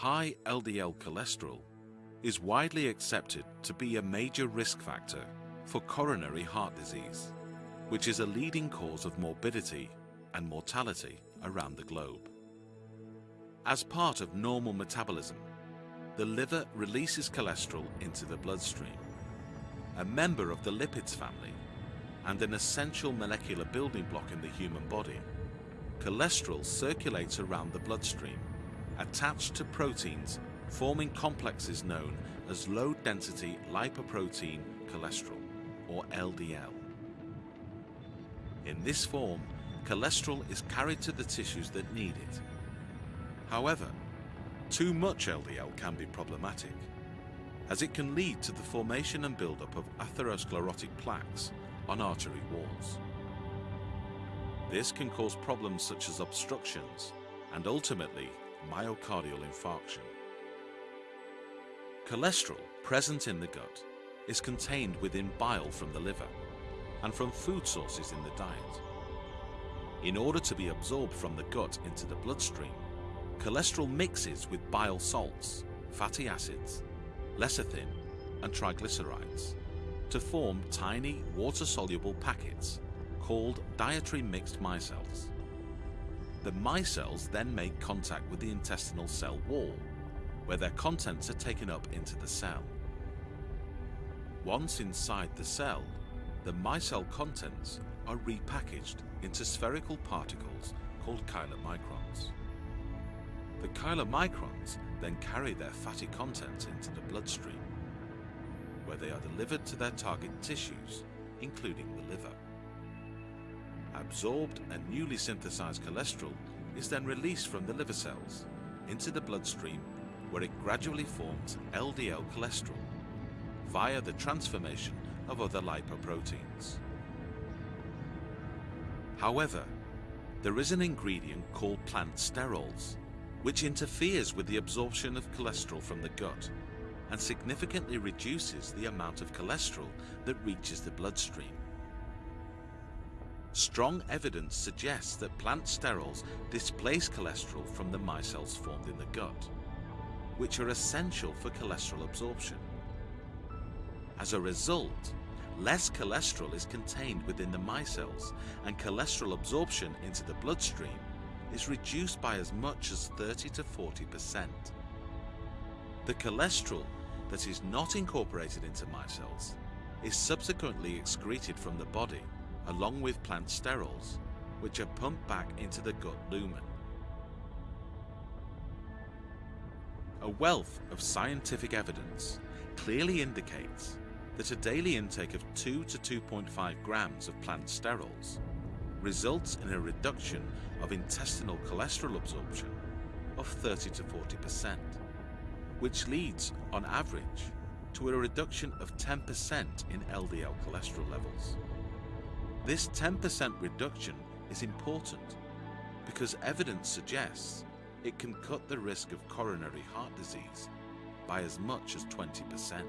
high LDL cholesterol is widely accepted to be a major risk factor for coronary heart disease, which is a leading cause of morbidity and mortality around the globe. As part of normal metabolism, the liver releases cholesterol into the bloodstream. A member of the lipids family and an essential molecular building block in the human body, cholesterol circulates around the bloodstream, attached to proteins forming complexes known as low-density lipoprotein cholesterol, or LDL. In this form, cholesterol is carried to the tissues that need it. However, too much LDL can be problematic, as it can lead to the formation and buildup of atherosclerotic plaques on artery walls. This can cause problems such as obstructions and ultimately myocardial infarction. Cholesterol present in the gut is contained within bile from the liver and from food sources in the diet. In order to be absorbed from the gut into the bloodstream, cholesterol mixes with bile salts, fatty acids, lecithin and triglycerides to form tiny water-soluble packets called dietary mixed micelles. The micelles then make contact with the intestinal cell wall where their contents are taken up into the cell. Once inside the cell, the micelle contents are repackaged into spherical particles called chylomicrons. The chylomicrons then carry their fatty contents into the bloodstream, where they are delivered to their target tissues, including the liver. Absorbed and newly synthesized cholesterol is then released from the liver cells into the bloodstream where it gradually forms LDL cholesterol via the transformation of other lipoproteins. However, there is an ingredient called plant sterols, which interferes with the absorption of cholesterol from the gut and significantly reduces the amount of cholesterol that reaches the bloodstream. Strong evidence suggests that plant sterols displace cholesterol from the micelles formed in the gut which are essential for cholesterol absorption. As a result, less cholesterol is contained within the micelles and cholesterol absorption into the bloodstream is reduced by as much as 30 to 40%. The cholesterol that is not incorporated into micelles is subsequently excreted from the body along with plant sterols which are pumped back into the gut lumen. A wealth of scientific evidence clearly indicates that a daily intake of 2 to 2.5 grams of plant sterols results in a reduction of intestinal cholesterol absorption of 30 to 40%, which leads, on average, to a reduction of 10% in LDL cholesterol levels. This 10% reduction is important because evidence suggests it can cut the risk of coronary heart disease by as much as 20%.